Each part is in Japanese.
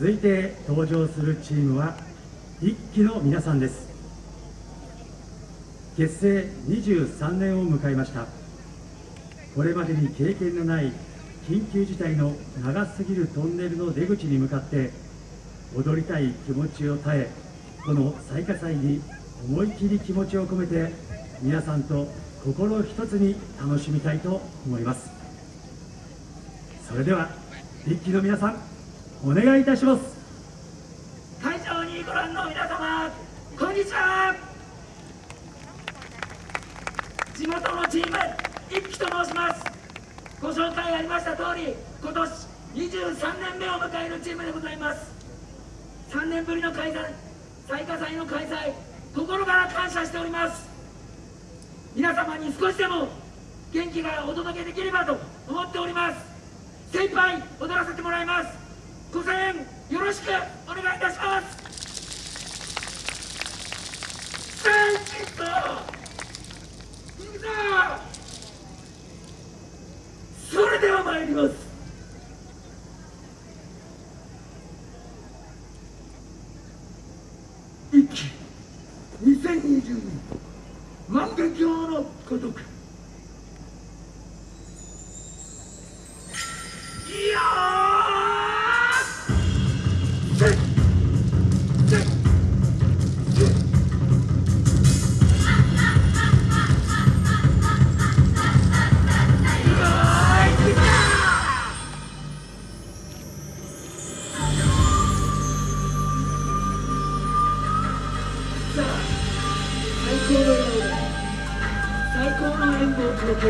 続いて登場するチームは一期の皆さんです。結成23年を迎えました。これまでに経験のない緊急事態の長すぎるトンネルの出口に向かって踊りたい気持ちを耐えこの最下祭に思い切り気持ちを込めて皆さんと心一つに楽しみたいと思います。それでは一期の皆さんお願いいたします。会場にご覧の皆様こんにちは。地元のチーム一期と申します。ご紹介ありました通り今年23年目を迎えるチームでございます。3年ぶりの開催最下祭の開催心から感謝しております。皆様に少しでも元気がお届けできればと思っております。精一杯踊らせてもらいます。ご声援よろしくお願いいたします。センキット。いくぞそれでは参ります。一期2020年万華鏡のごとく。最高の演舞を届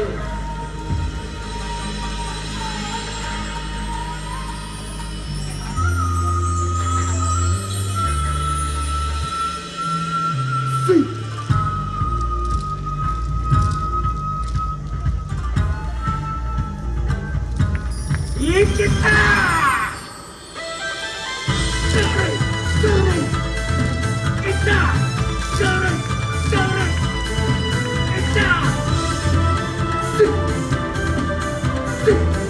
せ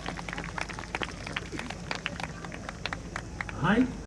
はい